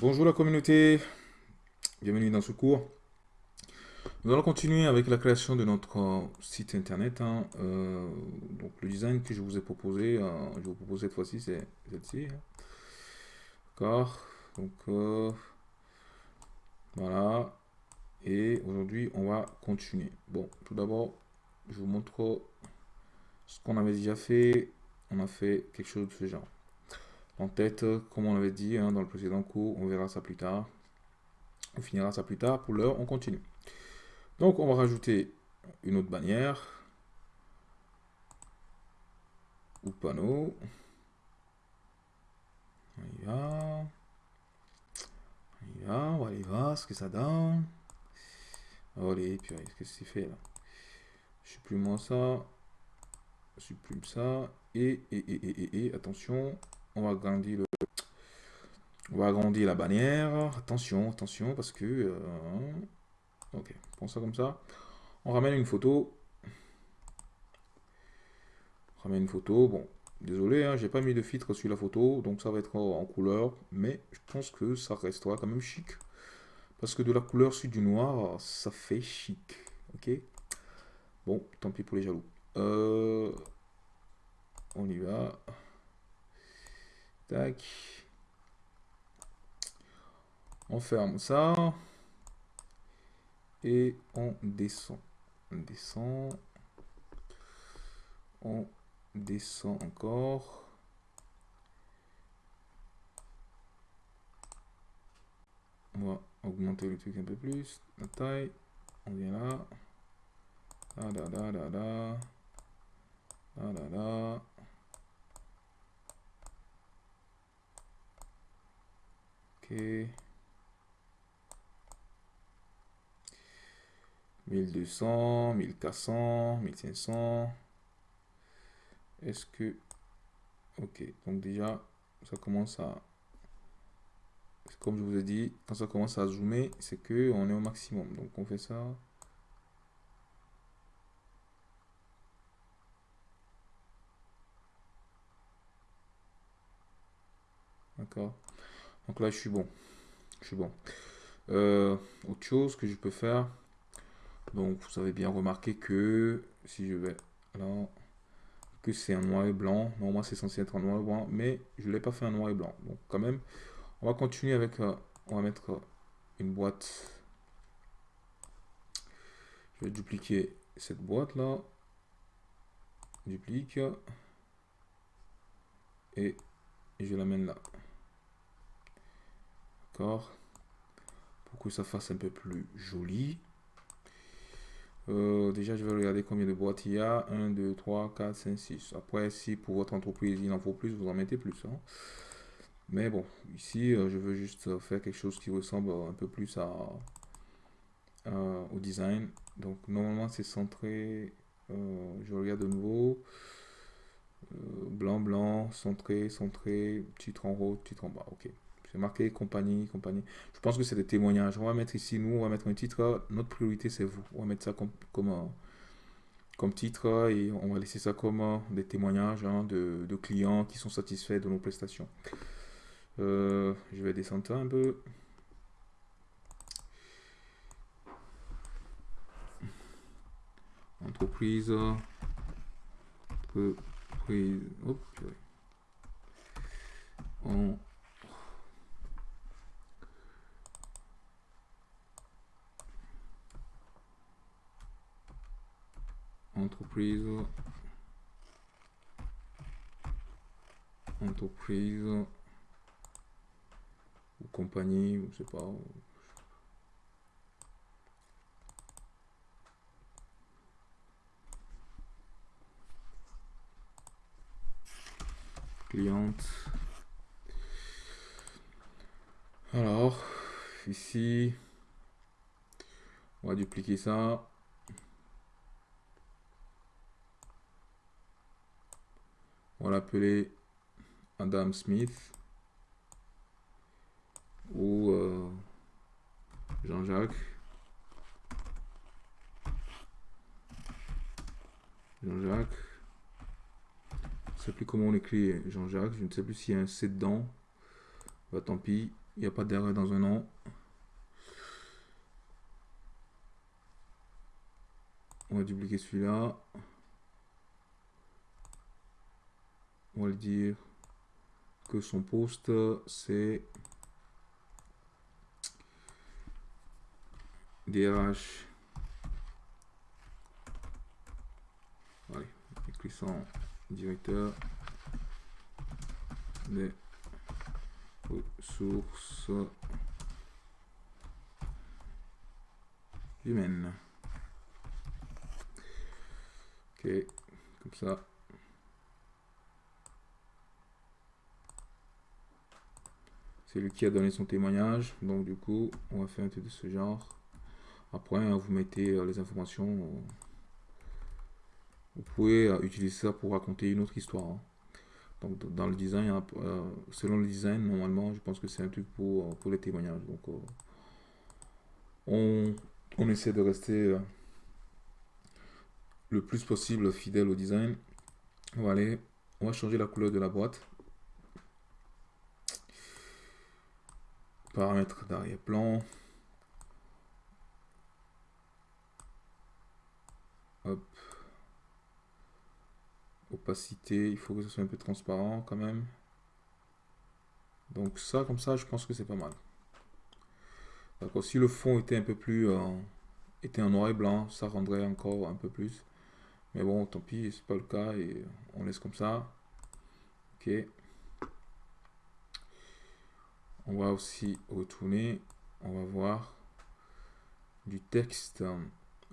Bonjour la communauté, bienvenue dans ce cours. Nous allons continuer avec la création de notre euh, site internet. hein. Euh, donc le design que je vous ai proposé, euh, je vous propose cette fois-ci, c'est celle-ci. hein. D'accord Donc voilà. Et aujourd'hui, on va continuer. Bon, tout d'abord, je vous montre ce qu'on avait déjà fait. On a fait quelque chose de ce genre. En tête, comme on l'avait dit hein, dans le précédent cours, on verra ça plus tard. On finira ça plus tard. Pour l'heure, on continue. Donc, on va rajouter une autre bannière. Ou panneau. On y va. Y va, on va aller voir ce que ça donne. Allez, puis qu'est-ce que c'est fait là Je supprime ça. Je supprime ça. Et, et, et, et, et, attention, on va agrandir le... On va agrandir la bannière. Attention, attention, parce que... euh, Ok, prends ça comme ça. On ramène une photo. On ramène une photo. Bon, désolé, hein, j'ai pas mis de filtre sur la photo, donc ça va être en, couleur. Mais je pense que ça restera quand même chic. Parce que de la couleur sur du noir, ça fait chic. Ok? Bon, tant pis pour les jaloux. Euh, on y va. Tac. On ferme ça. Et on descend. On descend. On descend encore. On va augmenter le truc un peu plus. La taille. On vient là. Là, là, là, là, là. Là, là, là. Ok. 1200, 1400, 1500. Est-ce que... Ok, donc déjà, ça commence à... Comme je vous ai dit, quand ça commence à zoomer, c'est que on est au maximum. Donc on fait ça. D'accord. Donc là, je suis bon. Je suis bon. Euh, autre chose que je peux faire. Donc, vous avez bien remarqué que si je vais là, que c'est un noir et blanc. Normalement, c'est censé être un noir et blanc, mais je l'ai pas fait un noir et blanc. Donc, quand même, on va continuer avec. euh, on va mettre euh, une boîte. Je vais dupliquer cette boîte là. Duplique. Et je l'amène là. Pour que ça fasse un peu plus joli. Euh, déjà, je vais regarder combien de boîtes il y a. 1, 2, 3, 4, 5, 6. Après, si pour votre entreprise, il en faut plus, vous en mettez plus. hein. Mais bon, ici, euh, je veux juste faire quelque chose qui ressemble un peu plus à, au design. Donc, normalement, c'est centré. Euh, je regarde de nouveau. Euh, blanc, blanc, centré, centré, titre en haut, titre en bas. Ok. C'est marqué compagnie, compagnie. Je pense que c'est des témoignages. On va mettre ici, nous, on va mettre un titre. Notre priorité, c'est vous. On va mettre ça comme, comme, comme titre et on va laisser ça comme des témoignages hein, de, clients qui sont satisfaits de nos prestations. Euh, je vais descendre un peu. Entreprise. Entreprise. Entreprise. Ou compagnie, ou je sais pas. Cliente. Alors, ici, on va dupliquer ça. Va l'appeler Adam Smith ou euh, Jean-Jacques. Jean-Jacques. Je ne sais plus comment on écrit Jean-Jacques. Je ne sais plus s'il y a un C dedans. Bah, tant pis. Il n'y a pas d'erreur dans un nom. On va dupliquer celui-là. On va le dire que son poste c'est DRH. Allez, écrissant directeur des ressources humaines. Ok, comme ça. C'est lui qui a donné son témoignage. Donc du coup, on va faire un truc de ce genre. Après, hein, vous mettez euh, les informations. Euh, vous pouvez euh, utiliser ça pour raconter une autre histoire. Hein. Donc dans le design, selon le design, normalement, je pense que c'est un truc pour, pour les témoignages. Donc on, on essaie de rester le plus possible fidèle au design. On on va changer la couleur de la boîte. Paramètres d'arrière-plan. Hop. Opacité, il faut que ce soit un peu transparent quand même. Donc ça, comme ça, je pense que c'est pas mal. D'accord, si le fond était un peu plus... Euh, était en noir et blanc, ça rendrait encore un peu plus. Mais bon, tant pis, c'est pas le cas et on laisse comme ça. Ok. On va aussi retourner. On va voir du texte.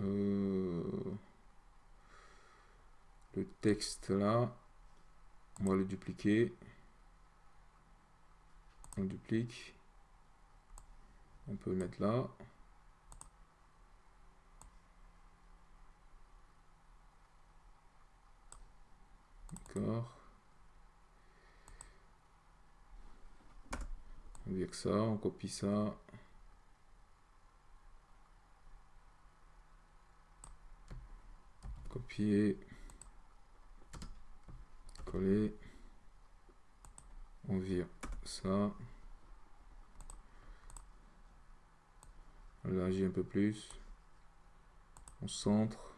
Euh, le texte là. On va le dupliquer. On duplique. On peut le mettre là. D'accord. On vire ça, on copie ça. Copier. Coller. On vire ça. On un peu plus. On centre.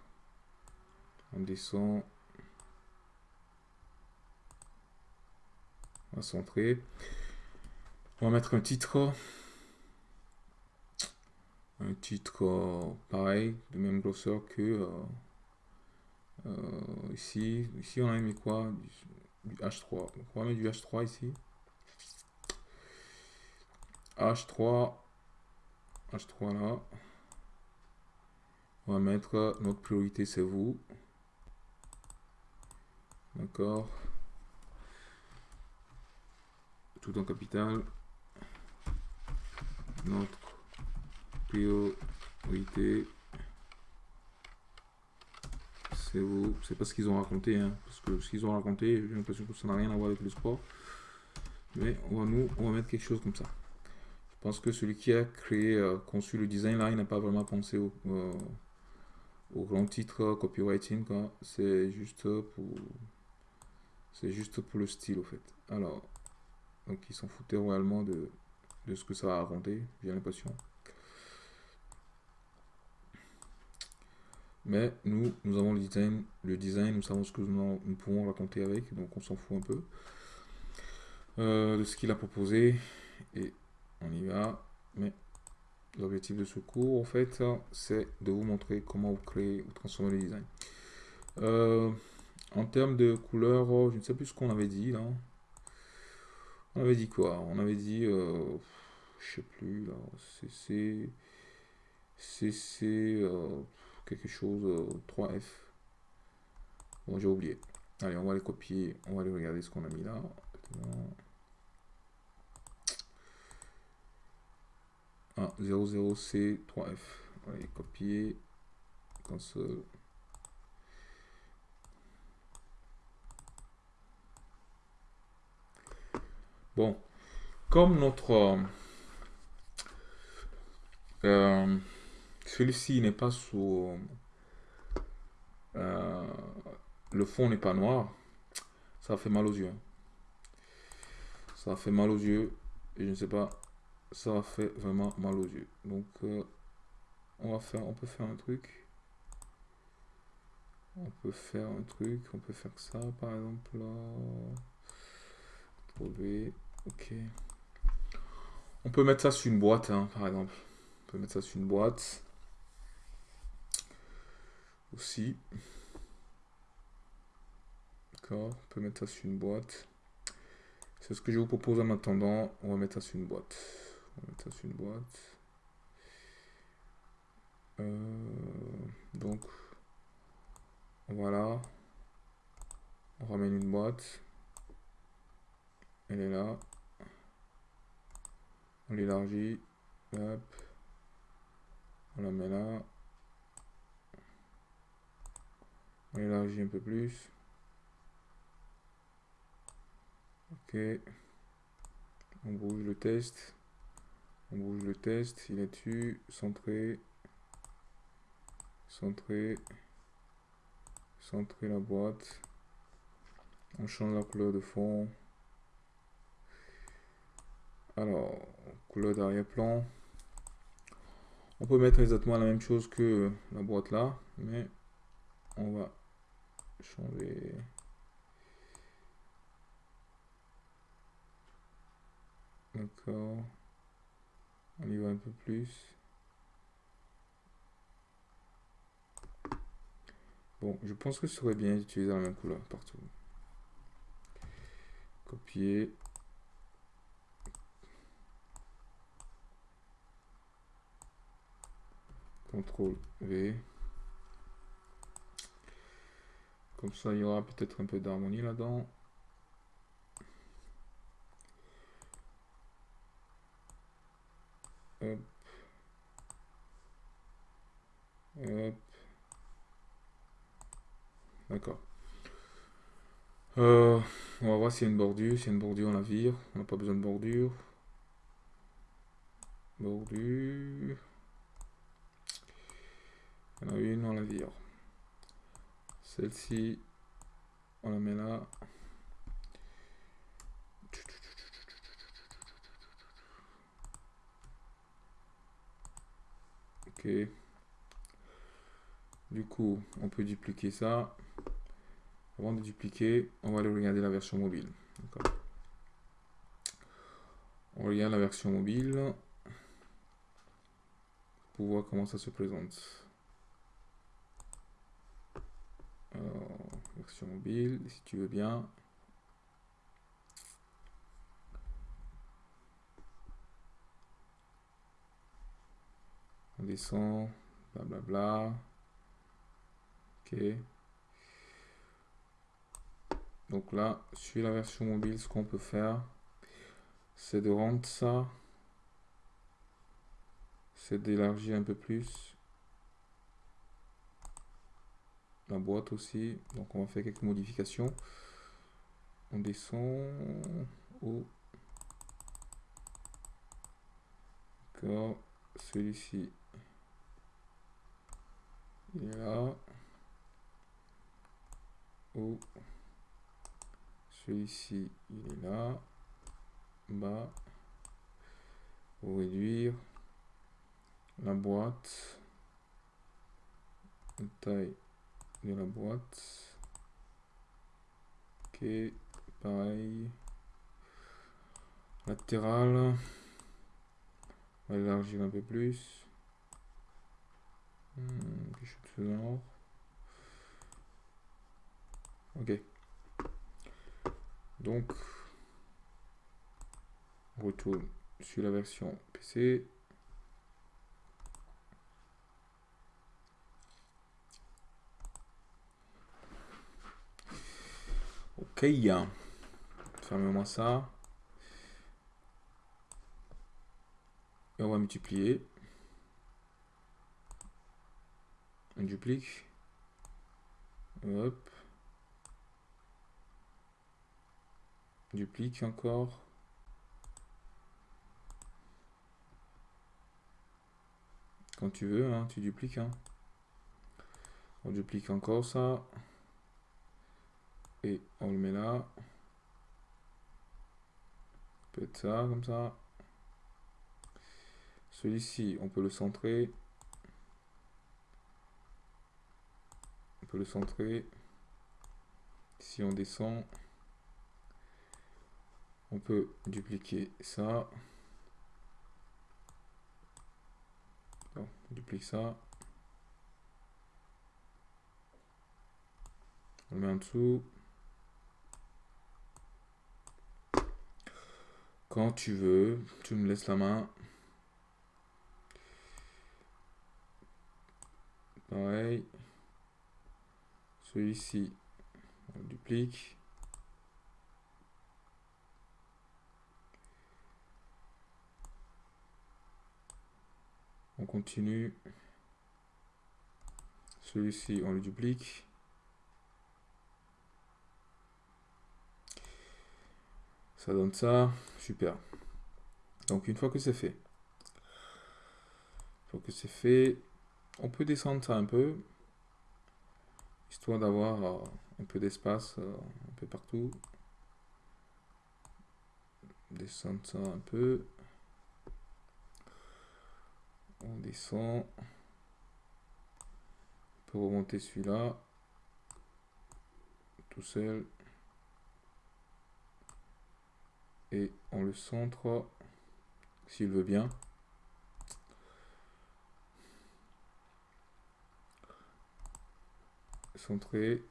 On descend. On va centrer. On va mettre un titre. Un titre euh, pareil, de même grosseur que euh, euh, ici. Ici, on a mis quoi? Du, H3. on va mettre du H3 ici. H3. H3 là. On va mettre notre priorité, c'est vous. D'accord. Tout en capital notre priorité c'est vous. C'est pas ce qu'ils ont raconté hein, parce que ce qu'ils ont raconté j'ai l'impression que ça n'a rien à voir avec le sport. Mais on va nous on va mettre quelque chose comme ça. Je pense que celui qui a créé euh, conçu le design là il n'a pas vraiment pensé au, euh, grand titre copywriting c'est juste pour c'est juste pour le style au fait. Alors donc ils s'en foutaient royalement de de ce que ça va raconter, j'ai l'impression. Mais nous, nous avons le design, le design nous savons ce que nous, pouvons raconter avec, donc on s'en fout un peu euh, de ce qu'il a proposé. Et on y va. Mais l'objectif de ce cours, en fait, c'est de vous montrer comment vous créez ou transformer le design. Euh, en termes de couleur, je ne sais plus ce qu'on avait dit là. On avait dit quoi? On avait dit... Euh, je sais plus là, CC, CC, euh, quelque chose, 3F. Euh, bon, j'ai oublié. Allez, on va les copier, on va aller regarder ce qu'on a mis là. Ah, 00C, 3F. Allez, copier, console. Bon, comme notre euh, celui-ci n'est pas sous... Euh, le fond n'est pas noir. Ça fait mal aux yeux. Ça fait mal aux yeux. Et je ne sais pas ça faire vraiment mal aux yeux. Donc, euh, on va faire, on peut faire un truc. On peut faire un truc, on peut faire ça par exemple là. Ok. On peut mettre ça sur une boîte, hein, par exemple. On peut mettre ça sur une boîte. Aussi. D'accord, on peut mettre ça sur une boîte. C'est ce que je vous propose en attendant. On va mettre ça sur une boîte. On va mettre ça sur une boîte. Euh, donc, voilà. On ramène une boîte. Elle est là. On l'élargit. Hop. On la met là. On l'élargit un peu plus. Ok. On bouge le test. On bouge le test. Il est dessus. Centré. Centré. Centrer la boîte. On change la couleur de fond. Alors, couleur d'arrière-plan. On peut mettre exactement la même chose que la boîte là, mais on va changer. D'accord. On y va un peu plus. Bon, je pense que ce serait bien d'utiliser la même couleur partout. Copier. CTRL V. Comme ça, il y aura peut-être un peu d'harmonie là-dedans. Hop. Hop. D'accord. Euh, on va voir s'il y a une bordure. S'il y a une bordure, on la vire. On n'a pas besoin de bordure. Bordure. Il y en a une, on la vire. Celle-ci, on la met là. Ok. Du coup, on peut dupliquer ça. Avant de dupliquer, on va aller regarder la version mobile. On regarde la version mobile pour voir comment ça se présente. Mobile, si tu veux bien. On descend, blablabla. Ok. Donc là, sur la version mobile, ce qu'on peut faire, c'est de rendre ça, c'est d'élargir un peu plus la boîte aussi. Donc on va faire quelques modifications. On descend au D'accord, celui-ci, il est là. Au celui-ci, il est là. Bas. Pour réduire la boîte. Taille la boîte. Ok, pareil. Latéral. On élargir un peu plus. Hmm, de genre. Ok. Donc, on retourne sur la version PC. Ok, fermez-moi ça. Et on va multiplier. On duplique. Hop. duplique encore. Quand tu veux, hein, tu dupliques. Hein. On duplique encore ça. On le met là. Peut-être ça, comme ça. Celui-ci, on peut le centrer. On peut le centrer. Si on descend, on peut dupliquer ça. on duplique ça. On le met en dessous. Quand tu veux, tu me laisses la main. Pareil. Celui-ci, on duplique. On continue. Celui-ci, on le duplique. Ça donne ça. Super. Donc, une fois que c'est fait, une fois que c'est fait, on peut descendre ça un peu, histoire d'avoir euh, un peu d'espace euh, un peu partout. Descendre ça un peu. On descend. On peut remonter celui-là. Tout seul. Et on le centre s'il veut bien. Centré.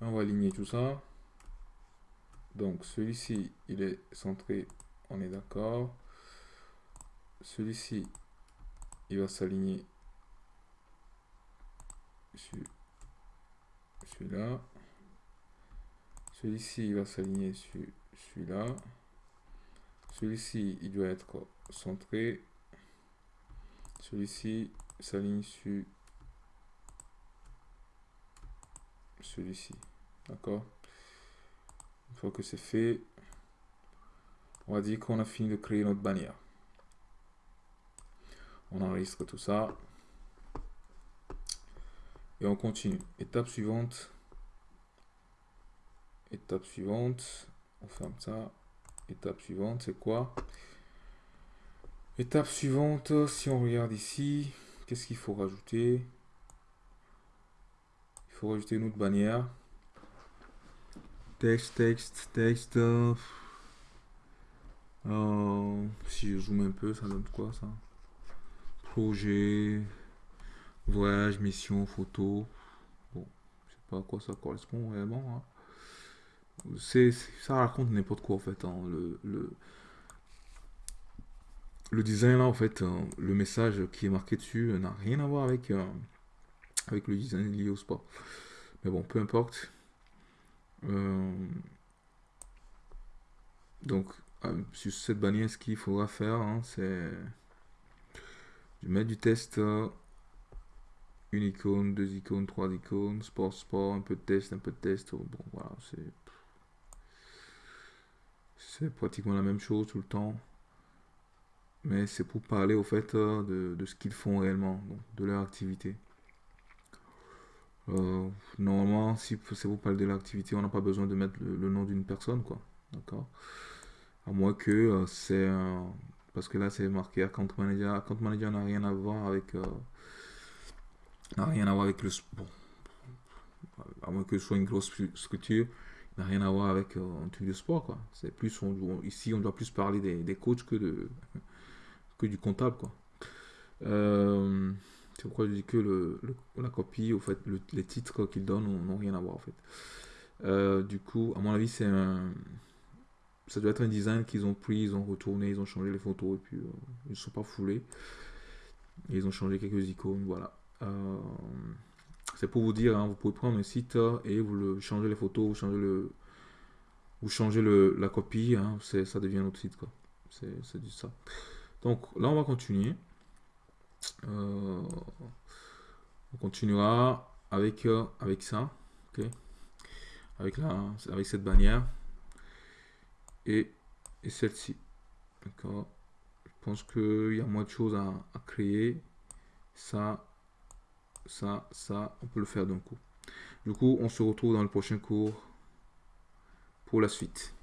On va aligner tout ça. Donc celui-ci, il est centré, on est d'accord. Celui-ci, il va s'aligner sur celui-là. Celui-ci, il va s'aligner sur celui-là. Celui-ci, il doit être centré. Celui-ci s'aligne sur celui-ci. D'accord? Une fois que c'est fait, on va dire qu'on a fini de créer notre bannière. On enregistre tout ça. Et on continue. Étape suivante. Étape suivante. On ferme ça. Étape suivante, c'est quoi? Étape suivante, si on regarde ici, qu'est-ce qu'il faut rajouter? Il faut rajouter une autre bannière. Texte, texte, texte. Si je zoome un peu, ça donne quoi ça? Projet, voyage, mission, photo. Bon, je sais pas à quoi ça correspond vraiment. Hein c'est ça raconte n'importe quoi en fait. Hein. Le, le, design là en fait, hein, le message qui est marqué dessus n'a rien à voir avec, euh, avec le design lié au sport. Mais bon, peu importe. Euh, donc, euh, sur cette bannière, ce qu'il faudra faire, hein, c'est mettre du test, une icône, deux icônes, trois icônes, sport, sport, un peu de test, un peu de test. Bon, voilà, c'est c'est pratiquement la même chose tout le temps. Mais c'est pour parler au fait euh, de, ce qu'ils font réellement, de leur activité. Euh, normalement, si c'est pour parler de l'activité, on n'a pas besoin de mettre le, nom d'une personne, quoi. D'accord? À moins que euh, c'est Parce que là, c'est marqué account manager. Account manager n'a rien à voir avec... n'a rien à voir avec le... Bon, à moins que ce soit une grosse structure n'a rien à voir avec euh, un truc de sport quoi. C'est plus on, ici on doit plus parler des, des, coachs que de que du comptable quoi. Euh, c'est pourquoi je dis que le, la copie au fait les titres qu'ils donnent n'ont rien à voir en fait. Euh, du coup à mon avis c'est un ça doit être un design qu'ils ont pris ils ont retourné ils ont changé les photos et puis ils ne sont pas foulés. Ils ont changé quelques icônes voilà c'est pour vous dire, hein, vous pouvez prendre un site et vous le changez les photos, vous changez le, vous changez le, la copie, hein, ça devient notre site quoi. C'est du ça. Donc là on va continuer. Euh, on continuera avec euh, avec ça, avec la, avec cette bannière et, et celle-ci, d'accord. Je pense qu'il y a moins de choses à, à créer. Ça, ça, ça, on peut le faire d'un coup. Du coup, on se retrouve dans le prochain cours pour la suite.